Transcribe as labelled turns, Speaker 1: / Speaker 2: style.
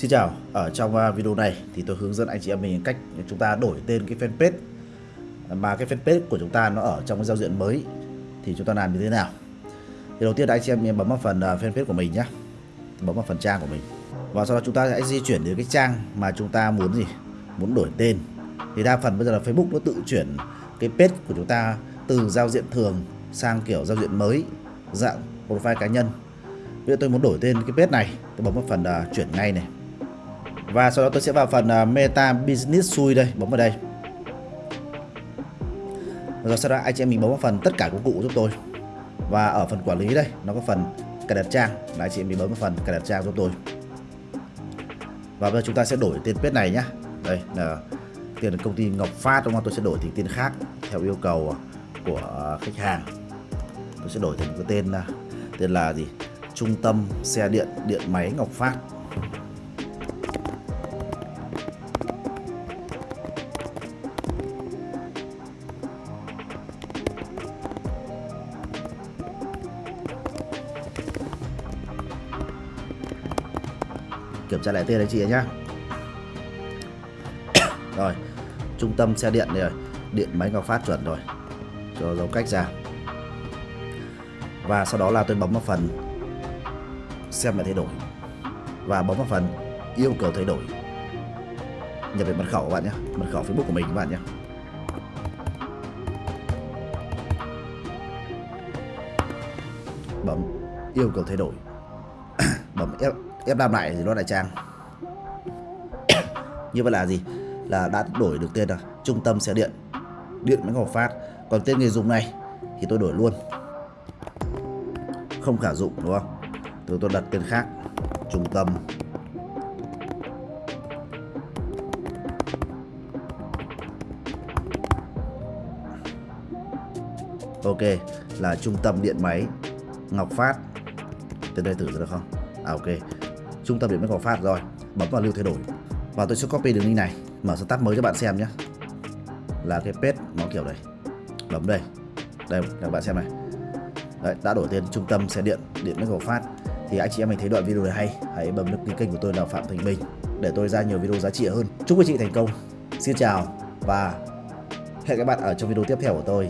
Speaker 1: Xin chào, ở trong à, video này thì tôi hướng dẫn anh chị em mình cách chúng ta đổi tên cái fanpage. Mà cái fanpage của chúng ta nó ở trong cái giao diện mới thì chúng ta làm như thế nào. Thì đầu tiên là anh chị em mình bấm vào phần à, fanpage của mình nhé, bấm vào phần trang của mình. Và sau đó chúng ta sẽ di chuyển đến cái trang mà chúng ta muốn gì, muốn đổi tên. Thì đa phần bây giờ là Facebook nó tự chuyển cái page của chúng ta từ giao diện thường sang kiểu giao diện mới dạng profile cá nhân. Bây giờ tôi muốn đổi tên cái page này, tôi bấm vào phần uh, chuyển ngay này và sau đó tôi sẽ vào phần à, Meta Business Suite đây, bấm vào đây. Rồi sau đó anh chị em mình bấm vào phần tất cả công cụ giúp tôi. Và ở phần quản lý đây, nó có phần cài đặt trang, là anh chị em mình bấm vào phần cài đặt trang giúp tôi. Và bây giờ chúng ta sẽ đổi tên page này nhá. Đây là tiền công ty Ngọc Phát đúng không? Tôi sẽ đổi thành tên khác theo yêu cầu của à, khách hàng. Tôi sẽ đổi thành cái tên à, tên là gì? Trung tâm xe điện điện máy Ngọc Phát. Kiểm tra lại tên anh chị nhá. Rồi, trung tâm xe điện đây rồi, điện máy ngọc phát chuẩn rồi, cho dấu cách ra. Và sau đó là tôi bấm vào phần xem lại thay đổi. Và bấm vào phần yêu cầu thay đổi. Nhập về mật khẩu các bạn nhé mật khẩu facebook của mình các bạn nhé bấm yêu cầu thay đổi. Bấm F ép làm lại thì nó lại trang. Như vậy là gì? Là đã đổi được tên là trung tâm xe điện. Điện máy ngọc phát. Còn tên người dùng này thì tôi đổi luôn. Không khả dụng, đúng không? Tôi tôi đặt tên khác. Trung tâm. Ok, là trung tâm điện máy. Ngọc phát. Tên đây thử được không? À ok trung tâm điện mới Ngọc Phát rồi. Bấm vào lưu thay đổi. Và tôi sẽ copy đường link này. Mở start mới cho bạn xem nhé. Là cái page nó kiểu này. Bấm đây. Đây các bạn xem này. Đấy, đã đổi tên trung tâm xe điện điện mới Ngọc Phát. Thì anh chị em mình thấy đoạn video này hay. Hãy bấm đăng ký kênh của tôi là Phạm Thành Bình để tôi ra nhiều video giá trị hơn. Chúc quý chị thành công. Xin chào và hẹn các bạn ở trong video tiếp theo của tôi.